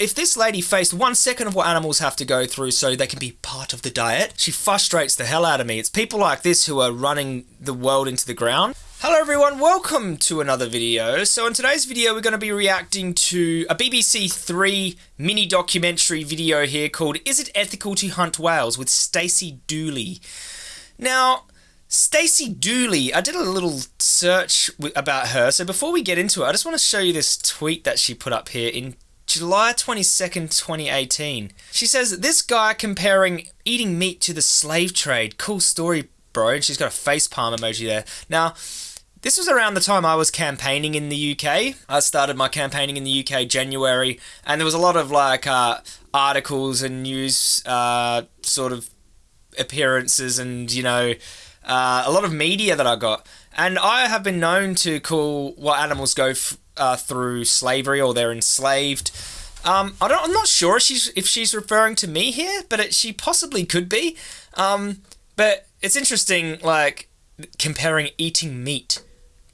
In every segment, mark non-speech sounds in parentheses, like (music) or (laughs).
If this lady faced one second of what animals have to go through so they can be part of the diet, she frustrates the hell out of me. It's people like this who are running the world into the ground. Hello everyone, welcome to another video. So in today's video we're going to be reacting to a BBC 3 mini documentary video here called Is It Ethical to Hunt Whales with Stacey Dooley. Now, Stacey Dooley, I did a little search about her. So before we get into it, I just want to show you this tweet that she put up here in July 22nd, 2018. She says, This guy comparing eating meat to the slave trade. Cool story, bro. And she's got a face palm emoji there. Now, this was around the time I was campaigning in the UK. I started my campaigning in the UK January, and there was a lot of like uh, articles and news uh, sort of appearances and, you know, uh, a lot of media that I got. And I have been known to call what animals go uh, through slavery or they're enslaved. Um, I don't, I'm not sure if she's, if she's referring to me here, but it, she possibly could be. Um, but it's interesting, like, comparing eating meat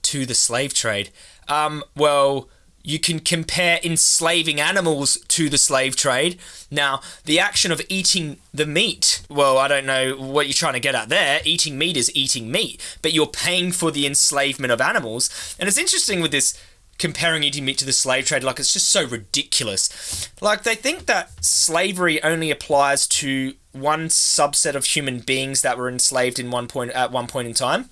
to the slave trade. Um, well, you can compare enslaving animals to the slave trade. Now, the action of eating the meat, well, I don't know what you're trying to get at there. Eating meat is eating meat, but you're paying for the enslavement of animals. And it's interesting with this comparing eating meat to the slave trade like it's just so ridiculous. Like they think that slavery only applies to one subset of human beings that were enslaved in one point at one point in time.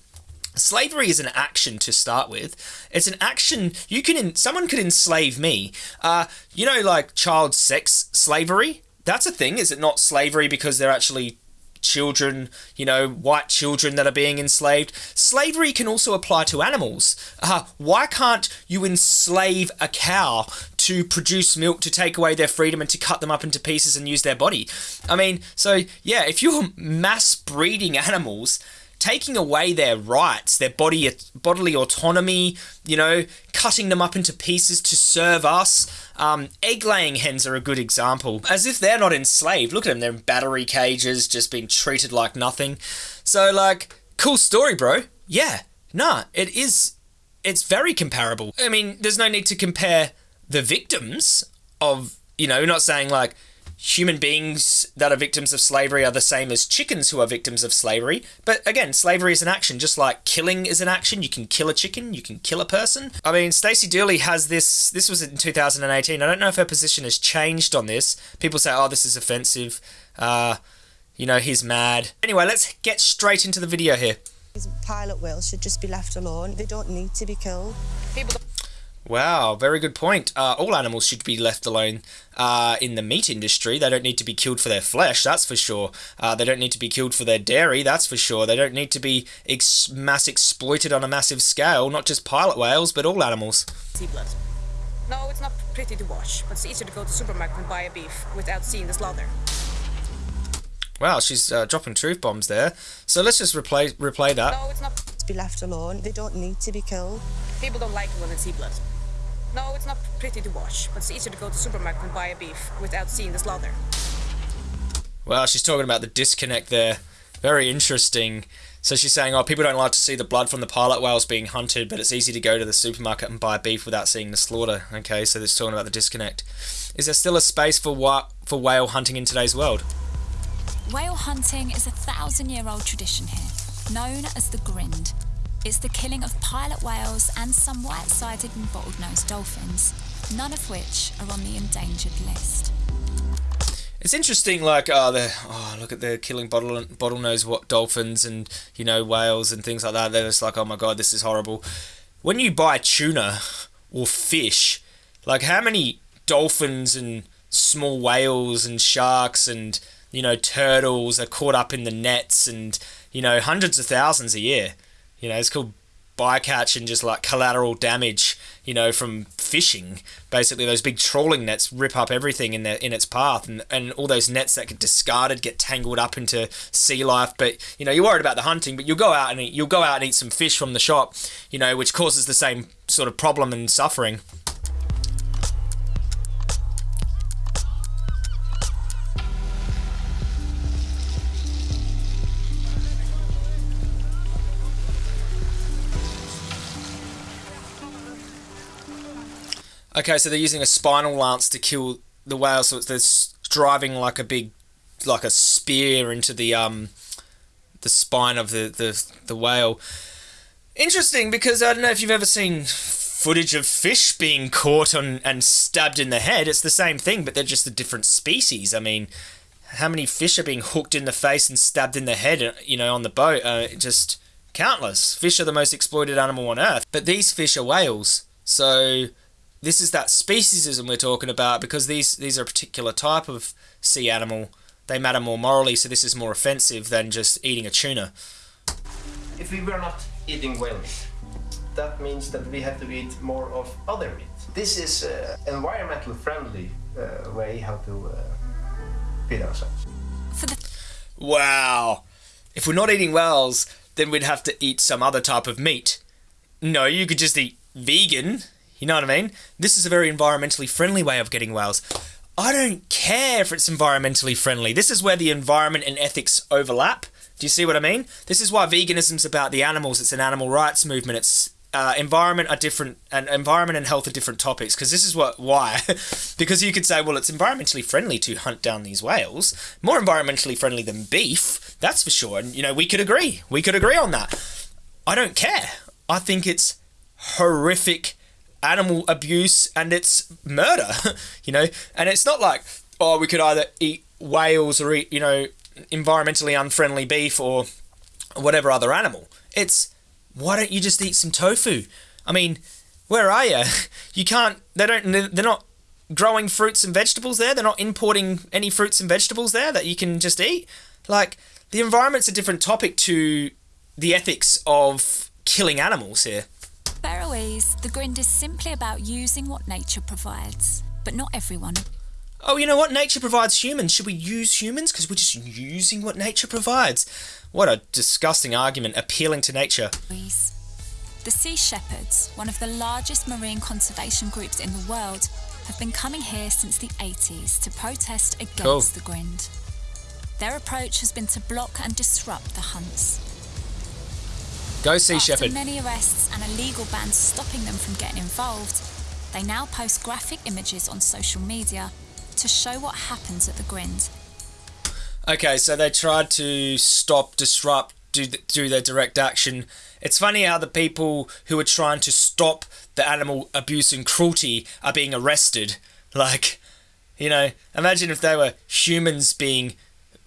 Slavery is an action to start with. It's an action you can someone could enslave me. Uh you know like child sex slavery? That's a thing is it not slavery because they're actually children, you know, white children that are being enslaved. Slavery can also apply to animals. Uh, why can't you enslave a cow to produce milk to take away their freedom and to cut them up into pieces and use their body? I mean, so yeah, if you're (laughs) mass breeding animals, taking away their rights, their body bodily autonomy, you know, cutting them up into pieces to serve us. Um, egg laying hens are a good example. As if they're not enslaved. Look at them, they're in battery cages, just being treated like nothing. So, like, cool story, bro. Yeah, nah, it is. It's very comparable. I mean, there's no need to compare the victims of, you know, not saying like, human beings that are victims of slavery are the same as chickens who are victims of slavery. But again, slavery is an action, just like killing is an action. You can kill a chicken, you can kill a person. I mean, Stacey Dooley has this. This was in 2018. I don't know if her position has changed on this. People say, "Oh, this is offensive." Uh, you know, he's mad. Anyway, let's get straight into the video here. Pilot whales should just be left alone. They don't need to be killed. People Wow, very good point. Uh, all animals should be left alone uh, in the meat industry. They don't need to be killed for their flesh, that's for sure. Uh, they don't need to be killed for their dairy, that's for sure. They don't need to be ex mass exploited on a massive scale, not just pilot whales, but all animals. Sea blood. No, it's not pretty to watch, but it's easier to go to the supermarket and buy a beef without seeing the slaughter. Wow, she's uh, dropping truth bombs there. So let's just replay replay that. No, it's not. To be left alone. They don't need to be killed. People don't like it when they see blood. No, it's not pretty to watch, but it's easier to go to the supermarket and buy a beef without seeing the slaughter. Well, she's talking about the disconnect there. Very interesting. So she's saying, oh, people don't like to see the blood from the pilot whales being hunted, but it's easy to go to the supermarket and buy beef without seeing the slaughter. Okay, so this talking about the disconnect. Is there still a space for for whale hunting in today's world? Whale hunting is a thousand-year-old tradition here, known as the grind. It's the killing of pilot whales and some white-sided and bottlenose dolphins, none of which are on the endangered list. It's interesting, like, oh, the oh, look at the killing bottle bottlenose what dolphins and you know whales and things like that. They're just like, oh my god, this is horrible. When you buy tuna or fish, like how many dolphins and small whales and sharks and you know turtles are caught up in the nets and you know hundreds of thousands a year. You know, it's called bycatch and just like collateral damage, you know, from fishing. Basically, those big trawling nets rip up everything in their in its path, and, and all those nets that get discarded get tangled up into sea life. But you know, you're worried about the hunting, but you'll go out and eat, you'll go out and eat some fish from the shop, you know, which causes the same sort of problem and suffering. Okay, so they're using a spinal lance to kill the whale, so it's this driving like a big, like a spear into the um, the spine of the the the whale. Interesting because I don't know if you've ever seen footage of fish being caught on and stabbed in the head. It's the same thing, but they're just a different species. I mean, how many fish are being hooked in the face and stabbed in the head? You know, on the boat, uh, just countless. Fish are the most exploited animal on earth, but these fish are whales. So this is that speciesism we're talking about because these these are a particular type of sea animal. They matter more morally, so this is more offensive than just eating a tuna. If we were not eating whale meat, that means that we have to eat more of other meat. This is an environmental friendly uh, way how to uh, feed ourselves. Wow. If we're not eating whales, then we'd have to eat some other type of meat. No, you could just eat vegan. You know what I mean? This is a very environmentally friendly way of getting whales. I don't care if it's environmentally friendly. This is where the environment and ethics overlap. Do you see what I mean? This is why veganism's about the animals. It's an animal rights movement. It's uh, environment are different, and environment and health are different topics. Because this is what why, (laughs) because you could say, well, it's environmentally friendly to hunt down these whales, more environmentally friendly than beef. That's for sure. And you know, we could agree. We could agree on that. I don't care. I think it's horrific animal abuse and it's murder. (laughs) you know, and it's not like oh, we could either eat whales or eat you know environmentally unfriendly beef or whatever other animal. It's why don't you just eat some tofu? I mean, where are you? (laughs) You can't. They don't. They're not growing fruits and vegetables there. They're not importing any fruits and vegetables there that you can just eat. Like the environment's a different topic to the ethics of killing animals here. Faroese, the grind is simply about using what nature provides. But not everyone Oh, you know what? Nature provides humans. Should we use humans? Because we're just using what nature provides. What a disgusting argument, appealing to nature. The Sea Shepherds, one of the largest marine conservation groups in the world, have been coming here since the 80s to protest against Cool. the grind. Their approach has been to block and disrupt the hunts. Go Sea After Shepherd. many arrests and a legal ban stopping them from getting involved, they now post graphic images on social media to show what happens at the grind. Okay, so they tried to stop, disrupt, do do their direct action. It's funny how the people who are trying to stop the animal abuse and cruelty are being arrested. (laughs) Like, you know, imagine if they were humans being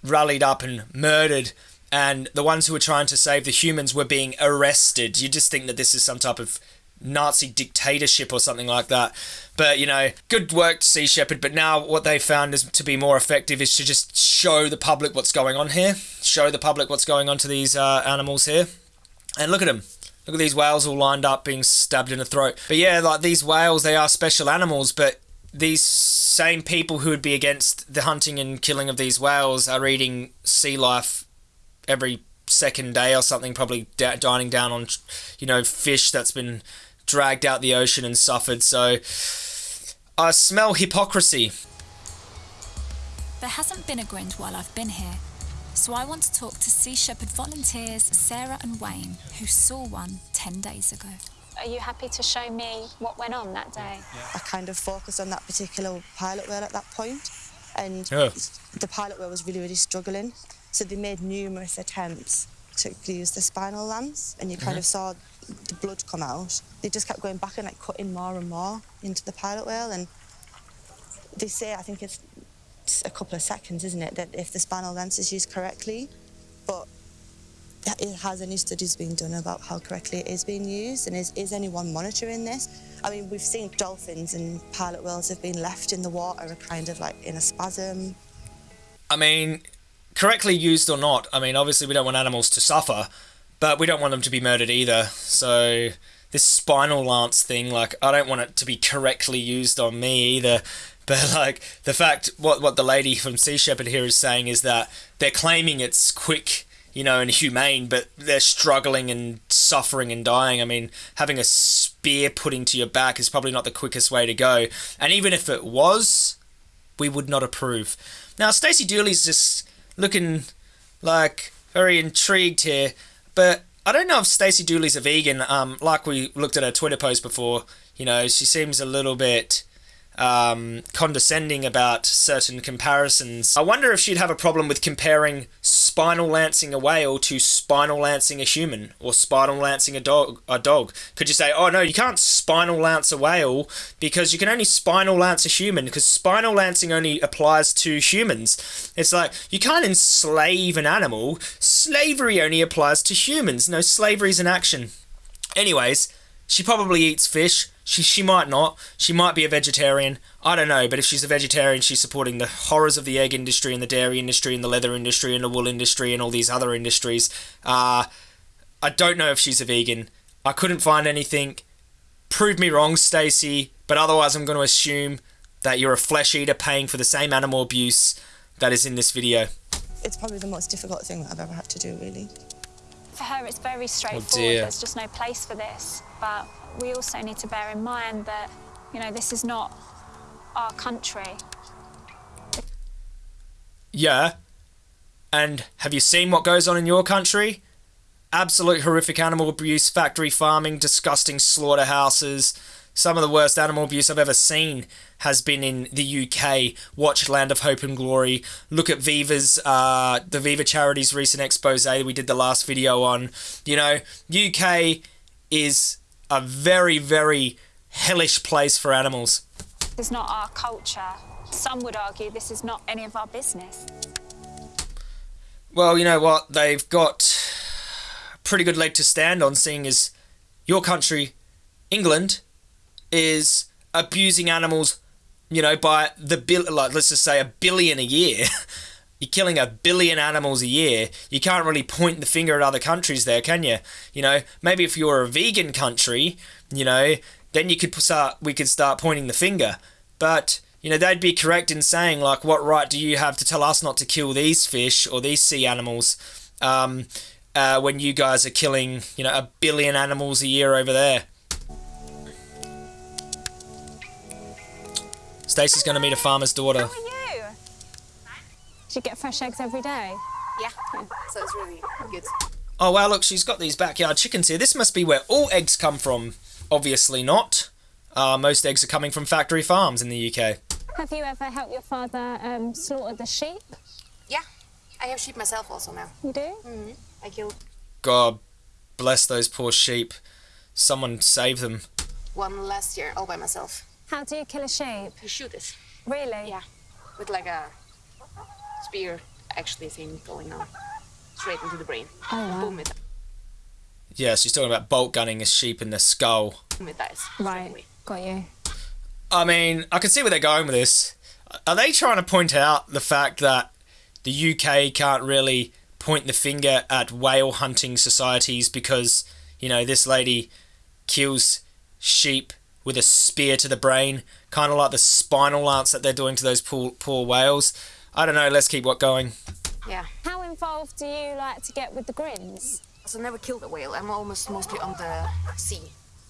rallied up and murdered, and the ones who were trying to save the humans were being arrested. You just think that this is some type of Nazi dictatorship or something like that. But you know, good work, to Sea Shepherd. But now what they found is to be more effective is to just show the public what's going on here, show the public what's going on to these uh, animals here, and look at them. Look at these whales all lined up being stabbed in the throat. But yeah, like these whales, they are special animals, but these same people who would be against the hunting and killing of these whales are eating sea life every second day or something, probably da- dining down on, you know, fish that's been dragged out the ocean and suffered. So I smell hypocrisy. There hasn't been a grind while I've been here, so I want to talk to Sea Shepherd volunteers Sarah and Wayne, who saw one 10 days ago. Are you happy to show me what went on that day? I kind of focused on that particular pilot whale at that point, and Yeah. the pilot whale was really, really struggling. So they made numerous attempts to use the spinal lance, and you kind uh-huh. of saw the blood come out. They just kept going back and like cutting more and more into the pilot whale, and they say I think it's a couple of seconds, isn't it, that if the spinal lance is used correctly, but it has any studies been done about how correctly it is being used and is, is anyone monitoring this? I mean we've seen dolphins and pilot whales have been left in the water kind of like in a spasm. I mean, correctly used or not, I mean, obviously we don't want animals to suffer, but we don't want them to be murdered either. So this spinal lance thing, like, I don't want it to be correctly used on me either. (laughs) But like the fact, what what the lady from Sea Shepherd here is saying is that they're claiming it's quick, you know, and humane, but they're struggling and suffering and dying. I mean, having a spear put into your back is probably not the quickest way to go. And even if it was, we would not approve. Now, Stacey Dooley's just looking like very intrigued here, but I don't know if Stacey Dooley's a vegan. Um, like we looked at her Twitter post before, you know, she seems a little bit um, condescending about certain comparisons. I wonder if she'd have a problem with comparing spinal lancing a whale to spinal lancing a human or spinal lancing a dog. A dog. Could you say, oh no, you can't spinal lance a whale because you can only spinal lance a human because spinal lancing only applies to humans. It's like you can't enslave an animal. Slavery only applies to humans. No, slavery is an action. Anyways, she probably eats fish. She she might not. She might be a vegetarian. I don't know. But if she's a vegetarian, she's supporting the horrors of the egg industry and the dairy industry and the leather industry and the wool industry and all these other industries. Uh, I don't know if she's a vegan. I couldn't find anything. Prove me wrong, Stacey. But otherwise, I'm going to assume that you're a flesh eater paying for the same animal abuse that is in this video. It's probably the most difficult thing that I've ever had to do, really. For her, it's very straightforward. dear. There's just no place for this. But we also need to bear in mind that, you know, this is not our country. Yeah. And have you seen what goes on in your country? Absolute horrific animal abuse, factory farming, disgusting slaughterhouses. Some of the worst animal abuse I've ever seen has been in the UK. Watch Land of Hope and Glory. Look at Viva's, uh, the Viva Charity's recent expose we did the last video on. You know, UK is a very, very hellish place for animals. This is not our culture. Some would argue this is not any of our business. Well, you know what? They've got a pretty good leg to stand on, seeing as your country, England, is abusing animals, you know, by the bill, like let's just say a billion a year. (laughs) You're killing a billion animals a year. You can't really point the finger at other countries there, can you? You know, maybe if you're a vegan country, you know, then you could start. We could start pointing the finger. But you know, they'd be correct in saying like, what right do you have to tell us not to kill these fish or these sea animals? Um, uh, when you guys are killing, you know, a billion animals a year over there. Stacey's going to meet a farmer's daughter. How are you? Do you get fresh eggs every day? Yeah, so it's really good. Oh wow, look, she's got these backyard chickens here. This must be where all eggs come from. Obviously not. Uh, most eggs are coming from factory farms in the UK. Have you ever helped your father um, slaughter the sheep? Yeah, I have sheep myself also now. You do? I killed God bless those poor sheep. Someone save them. one last year all by myself. How do you kill a sheep? You shoot it. Really? Yeah, with like a spear actually thing going on. Straight into the brain. Oh, wow. Boom, it, Yeah, she's talking about bolt gunning a sheep in the skull. boom, it dies. Right. away. Got you. I mean, I can see where they're going with this. Are they trying to point out the fact that the UK can't really point the finger at whale hunting societies because, you know, this lady kills sheep with a spear to the brain, kind of like the spinal lance that they're doing to those poor, poor whales? I don't know, let's keep what going. Yeah. How involved do you like to get with the grinds? So I never killed a whale. I'm almost mostly on the sea.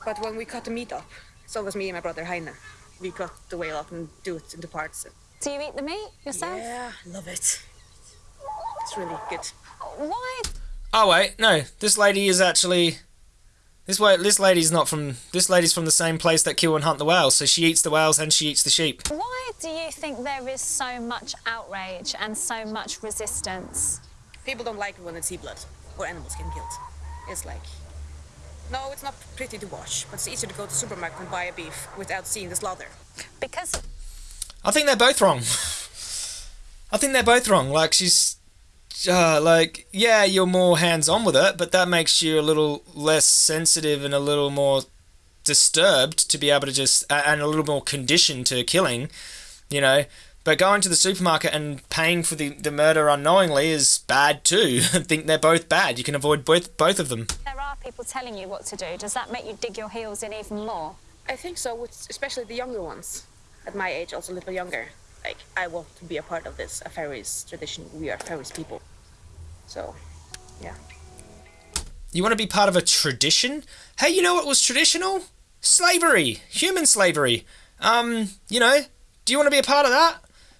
But when we cut the meat up, so it was me and my brother Heine. We cut the whale up and do it into parts. Do you eat the meat yourself? Yeah, love it. It's really good. Why? Oh wait, no, this lady is actually this way. This lady's not from. This lady's from the same place that kill and hunt the whales. So she eats the whales and she eats the sheep. Why do you think there is so much outrage and so much resistance? People don't like it when they see blood or animals getting killed. It's like, no, it's not pretty to watch, but it's easier to go to the supermarket and buy a beef without seeing the slaughter. Because I think they're both wrong. (laughs) I think they're both wrong. Like she's, uh, like yeah, you're more hands on with it, but that makes you a little less sensitive and a little more disturbed to be able to just a- and a little more conditioned to killing, you know. But going to the supermarket and paying for the, the murder unknowingly is bad too. (laughs) I think they're both bad. You can avoid both both of them. there are people telling you what to do, does that make you dig your heels in even more? I think so, with especially the younger ones. At my age, also a little younger. Like, I want to be a part of this, a Faroese tradition. We are Faroese people. So, yeah. You want to be part of a tradition? Hey, you know what was traditional? Slavery, human slavery. Um, you know, do you want to be a part of that?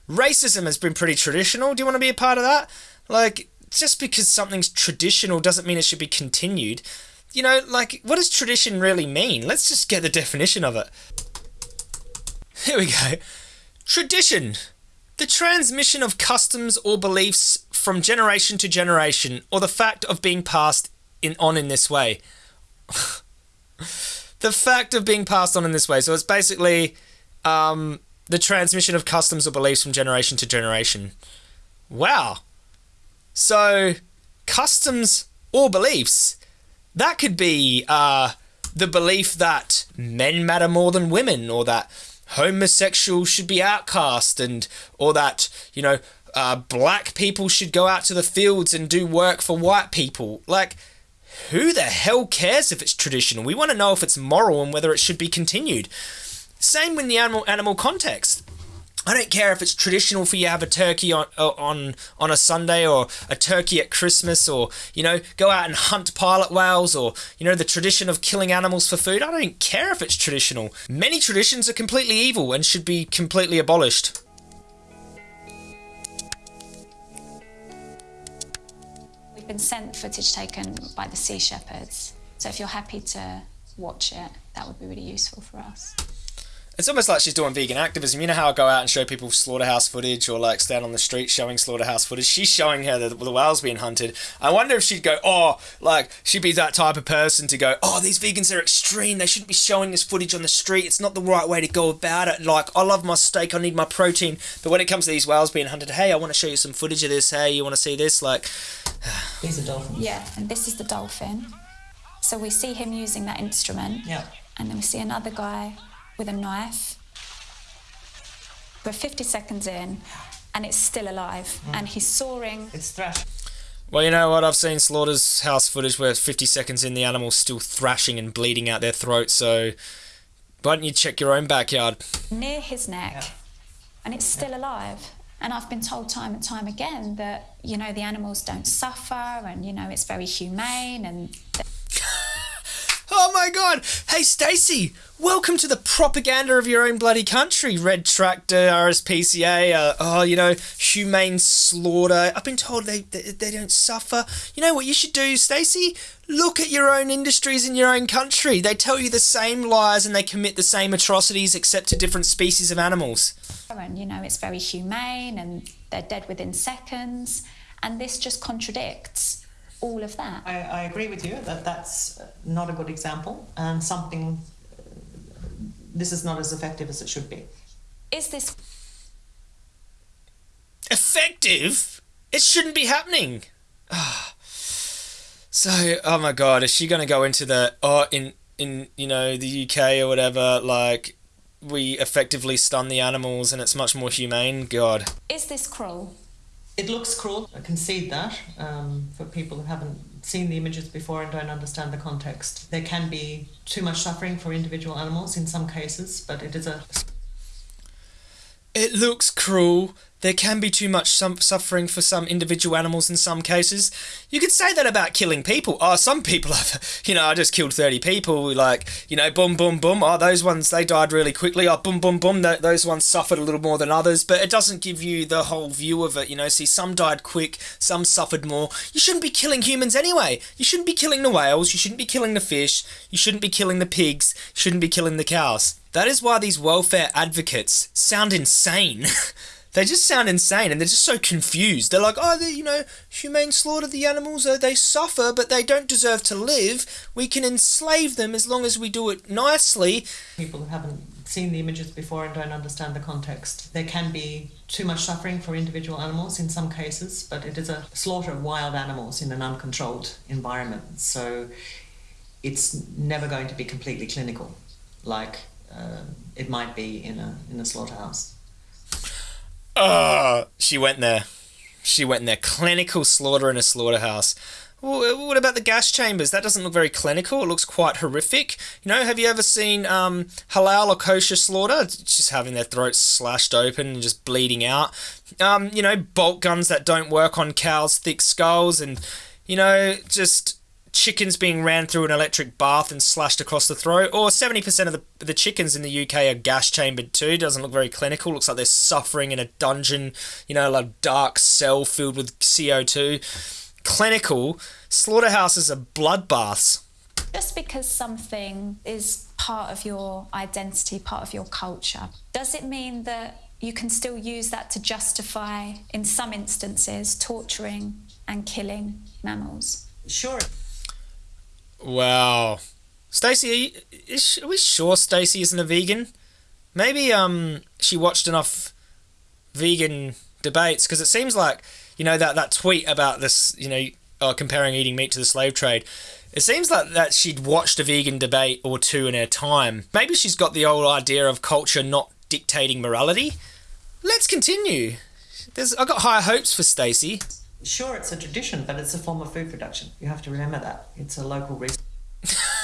Racism has been pretty traditional. Do you want to be a part of that? Like, just because something's traditional doesn't mean it should be continued. You know, like, what does tradition really mean? Let's just get the definition of it. Here we go. Tradition. The transmission of customs or beliefs from generation to generation, or the fact of being passed in on in this way. (laughs) the fact of being passed on in this way. So it's basically um, the transmission of customs or beliefs from generation to generation. Wow. So customs or beliefs that could be uh, the belief that men matter more than women, or that homosexuals should be outcast, and or that you know uh, black people should go out to the fields and do work for white people. Like, who the hell cares if it's traditional? We want to know if it's moral and whether it should be continued. Same in the animal animal context. I don't care if it's traditional for you to have a turkey on on on a Sunday or a turkey at Christmas or you know go out and hunt pilot whales or you know the tradition of killing animals for food. I don't care if it's traditional. Many traditions are completely evil and should be completely abolished. Been sent footage taken by the Sea Shepherds, so if you're happy to watch it, that would be really useful for us. It's almost like she's doing vegan activism. You know how I go out and show people slaughterhouse footage or like stand on the street showing slaughterhouse footage? She's showing her the, the whales being hunted. I wonder if she'd go, oh, like, she'd be that type of person to go, oh, these vegans are extreme. They shouldn't be showing this footage on the street. It's not the right way to go about it. Like, I love my steak. I need my protein. But when it comes to these whales being hunted, hey, I want to show you some footage of this. Hey, you want to see this? Like, (sighs) These are dolphins. Yeah, and this is the dolphin. So we see him using that instrument, Yeah. and then we see another guy with a knife. We're 50 seconds in, and it's still alive, hmm. and he's soaring. It's thrash. Well, you know what? I've seen slaughterhouse footage where 50 seconds in, the animal's still thrashing and bleeding out their throat. So, why don't you check your own backyard? near his neck Yeah. and it's still alive. And I've been told time and time again that, you know, the animals don't suffer and, you know, it's very humane and (laughs) Oh my god! Hey Stacey, welcome to the propaganda of your own bloody country. Red Tractor, RSPCA, uh, oh, you know, humane slaughter. I've been told they, they they don't suffer. You know what you should do, Stacey? Look at your own industries in your own country. They tell you the same lies and they commit the same atrocities except to different species of animals. and you know it's very humane and they're dead within seconds and this just contradicts all of that. I, I agree with you that that's not a good example and something. This is not as effective as it should be. Is this Effective? It shouldn't be happening. Ah. (sighs) So, oh my god, is she going to go into the oh in in you know the UK or whatever like we effectively stun the animals and it's much more humane? God. is this cruel? It looks cruel. I concede that um, for people who haven't seen the images before and don't understand the context. There can be too much suffering for individual animals in some cases, but it is a It looks cruel. There can be too much suffering for some individual animals in some cases. You could say that about killing people. Oh, some people have, (laughs) you know, I just killed 30 people. Like, you know, boom, boom, boom. Oh, those ones, they died really quickly. Oh, boom, boom, boom. Those ones suffered a little more than others. But it doesn't give you the whole view of it. You know, see, some died quick, some suffered more. You shouldn't be killing humans anyway. You shouldn't be killing the whales. You shouldn't be killing the fish. You shouldn't be killing the pigs. You shouldn't be killing the cows. That is why these welfare advocates sound insane. (laughs) they just sound insane and they're just so confused. They're like, oh, you know, humane slaughter the animals, uh, they suffer, but they don't deserve to live. We can enslave them as long as we do it nicely. people who haven't seen the images before and don't understand the context. There can be too much suffering for individual animals in some cases, but it is a slaughter of wild animals in an uncontrolled environment. So it's never going to be completely clinical, like uh, it might be in a in a slaughterhouse. Ugh, she went there. She went there. Clinical slaughter in a slaughterhouse. What about the gas chambers? That doesn't look very clinical. It looks quite horrific. You know, have you ever seen um, halal or kosher slaughter? Just having their throats slashed open and just bleeding out. Um, you know, bolt guns that don't work on cows' thick skulls, and you know, just chickens being ran through an electric bath and slashed across the throat. Or 70% of the, the chickens in the UK are gas chambered too. Doesn't look very clinical. Looks like they're suffering in a dungeon, you know, like dark cell filled with CO2. Clinical. Slaughterhouses are bloodbaths. Just because something is part of your identity, part of your culture, does it mean that you can still use that to justify, in some instances, torturing and killing mammals? Sure. Wow. Stacey, are, we sure Stacey isn't a vegan? Maybe um she watched enough vegan debates because it seems like you know that that tweet about this you know uh, comparing eating meat to the slave trade. It seems like that she'd watched a vegan debate or two in her time. Maybe she's got the old idea of culture not dictating morality. Let's continue. There's I got higher hopes for Stacey. Sure, it's a tradition, but it's a form of food production. You have to remember that. It's a local resource. (laughs)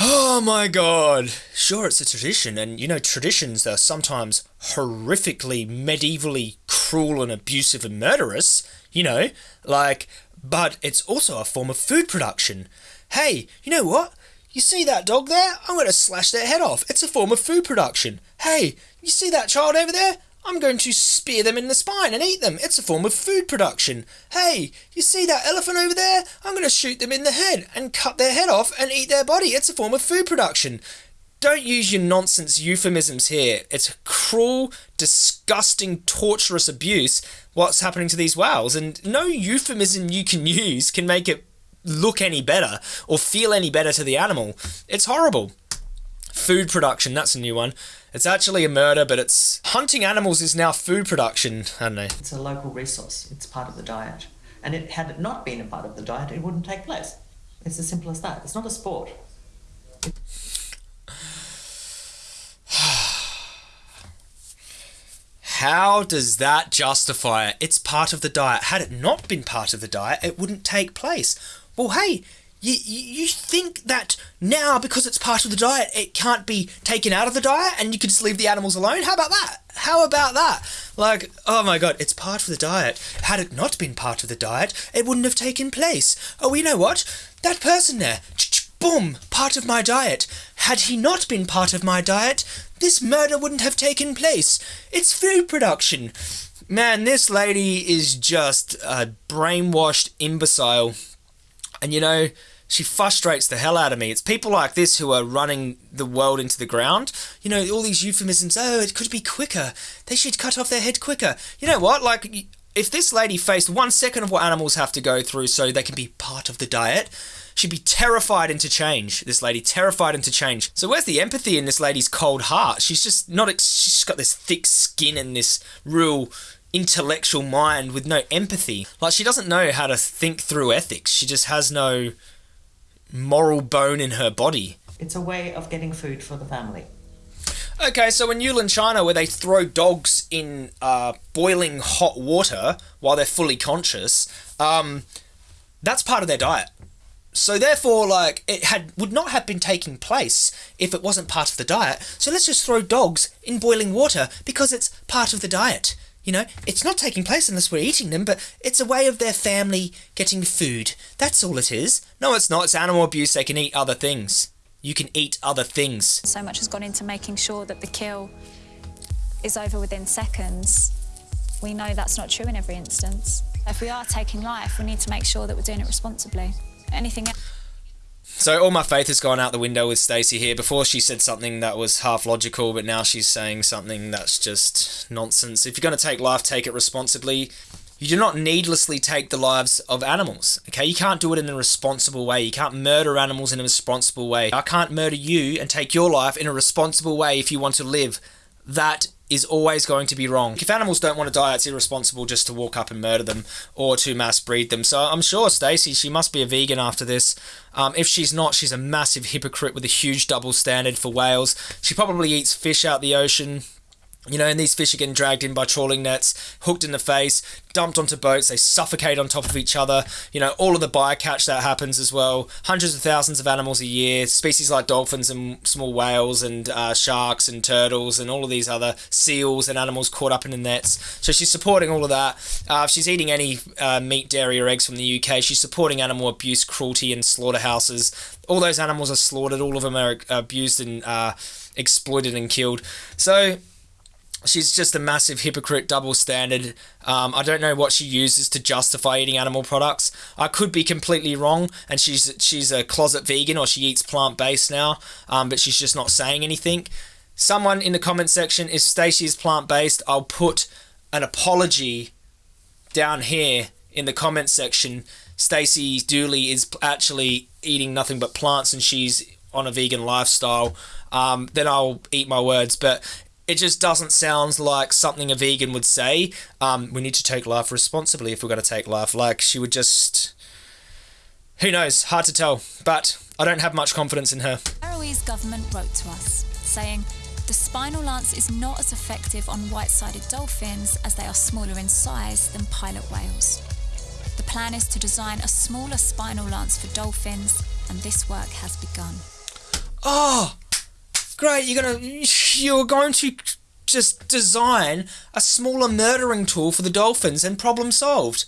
Oh my god. Sure, it's a tradition, and you know, traditions are sometimes horrifically, medievally cruel and abusive and murderous, you know, like, but it's also a form of food production. Hey, you know what? You see that dog there? I'm going to slash their head off. It's a form of food production. Hey, you see that child over there? I'm going to spear them in the spine and eat them. It's a form of food production. Hey, you see that elephant over there? I'm going to shoot them in the head and cut their head off and eat their body. It's a form of food production. Don't use your nonsense euphemisms here. It's cruel, disgusting, torturous abuse what's happening to these whales, and no euphemism you can (laughs) use can make it look any better or feel any better to the animal. It's horrible. Food production, that's a new one. It's actually a murder, but it's hunting animals is now food production. I don't know. It's a local resource. It's part of the diet. And it, had it not been a part of the diet, it wouldn't take place. It's as simple as that. It's not a sport. (sighs) How does that justify it? It's part of the diet. Had it not been part of the diet, it wouldn't take place. Well, hey, you, you think that now because it's part of the diet it can't be taken out of the diet and you can just leave the animals alone? How about that? How about that? Like oh my god it's part of the diet. Had it not been part of the diet it wouldn't have taken place. Oh you know what? That person there boom part of my diet. Had he not been part of my diet this murder wouldn't have taken place. It's food production. Man this lady is just a brainwashed imbecile. And you know she frustrates the hell out of me. It's people like this who are running the world into the ground. You know, all these euphemisms. Oh, it could be quicker. They should cut off their head quicker. You know what? Like, if this lady faced one second of what animals have to go through so they can be part of the diet, she'd be terrified into change. This lady, terrified into change. So where's the empathy in this lady's cold heart? She's just not. She's got this thick skin and this real intellectual mind with no empathy. Like she doesn't know how to think through ethics. She just has no moral bone in her body. It's a way of getting food for the family. Okay, so in Yulin, China, where they throw dogs in uh, boiling hot water while they're fully conscious, um, that's part of their diet. So therefore, like it had would not have been taking place if it wasn't part of the diet. So let's just throw dogs in boiling water because it's part of the diet. You know, it's not taking place unless we're eating them, but it's a way of their family getting food. That's all it is. No, it's not. It's animal abuse. They can eat other things. You can eat other things. So much has gone into making sure that the kill is over within seconds. We know that's not true in every instance. If we are taking life, we need to make sure that we're doing it responsibly. Anything else? So all my faith has gone out the window with Stacey here. Before she said something that was half logical, but now she's saying something that's just nonsense. If you're going to take life, take it responsibly. You do not needlessly take the lives of animals. Okay, you can't do it in a responsible way. You can't murder animals in a responsible way. I can't murder you and take your life in a responsible way if you want to live. That is always going to be wrong. If animals don't want to die, it's irresponsible just to walk up and murder them or to mass breed them. So I'm sure Stacey, she must be a vegan after this. Um, if she's not, she's a massive hypocrite with a huge double standard for whales. She probably eats fish out the ocean. You know, and these fish are getting dragged in by trawling nets, hooked in the face, dumped onto boats, they suffocate on top of each other. You know, all of the bycatch that happens as well. Hundreds of thousands of animals a year, species like dolphins and small whales and uh, sharks and turtles and all of these other seals and animals caught up in the nets. So she's supporting all of that. Uh, if she's eating any uh, meat, dairy, or eggs from the UK, she's supporting animal abuse, cruelty, and slaughterhouses. All those animals are slaughtered, all of them are abused and uh, exploited and killed. So she's just a massive hypocrite, double standard. Um, I don't know what she uses to justify eating animal products. I could be completely wrong, and she's she's a closet vegan or she eats plant based now, um, but she's just not saying anything. Someone in the comment section, if Stacey is plant based, I'll put an apology down here in the comment section. Stacey Dooley is actually eating nothing but plants, and she's on a vegan lifestyle. Um, then I'll eat my words, but it just doesn't sound like something a vegan would say. Um, we need to take life responsibly if we're going to take life. Like she would just. Who knows? Hard to tell. But I don't have much confidence in her. Faroese government wrote to us saying the spinal lance is not as effective on white sided dolphins as they are smaller in size than pilot whales. The plan is to design a smaller spinal lance for dolphins, and this work has begun. Oh, great! You're gonna you're going to just design a smaller murdering tool for the dolphins, and problem solved.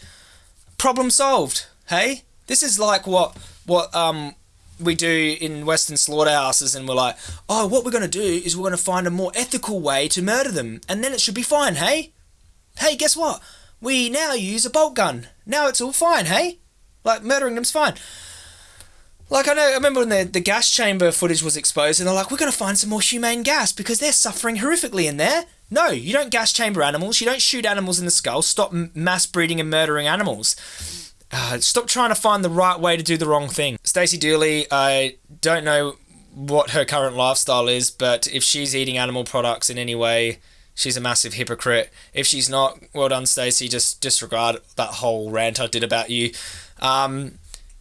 Problem solved. Hey, this is like what what um we do in Western slaughterhouses, and we're like, oh, what we're gonna do is we're gonna find a more ethical way to murder them, and then it should be fine. Hey, hey, guess what? We now use a bolt gun. Now it's all fine. Hey, like murdering them's fine. Like I know, I remember when the, the gas chamber footage was exposed, and they're like, "We're gonna find some more humane gas because they're suffering horrifically in there." No, you don't gas chamber animals. You don't shoot animals in the skull. Stop m- mass breeding and murdering animals. Uh, stop trying to find the right way to do the wrong thing. Stacey Dooley, I don't know what her current lifestyle is, but if she's eating animal products in any way, she's a massive hypocrite. If she's not, well done, Stacey. Just disregard that whole rant I did about you. Um,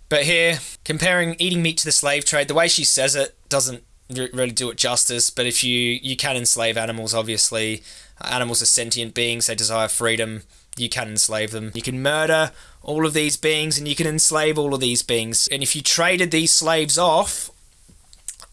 but here, comparing eating meat to the slave trade, the way she says it doesn't really do it justice. But if you you can enslave animals, obviously, animals are sentient beings. They desire freedom. You can enslave them. You can murder all of these beings, and you can enslave all of these beings. And if you traded these slaves off,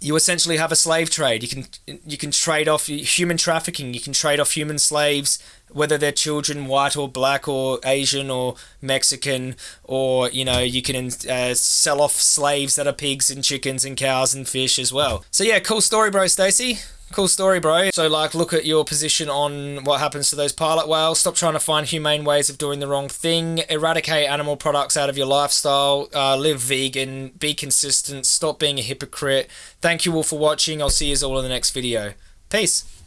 you essentially have a slave trade. You can you can trade off human trafficking. You can trade off human slaves whether they're children, white or black or Asian or Mexican, or you know you can uh, sell off slaves that are pigs and chickens and cows and fish as well. So yeah, cool story, bro, Stacey. Cool story, bro. So, like, look at your position on what happens to those pilot whales. Stop trying to find humane ways of doing the wrong thing. Eradicate animal products out of your lifestyle. Uh, live vegan. Be consistent. Stop being a hypocrite. Thank you all for watching. I'll see you all in the next video. Peace.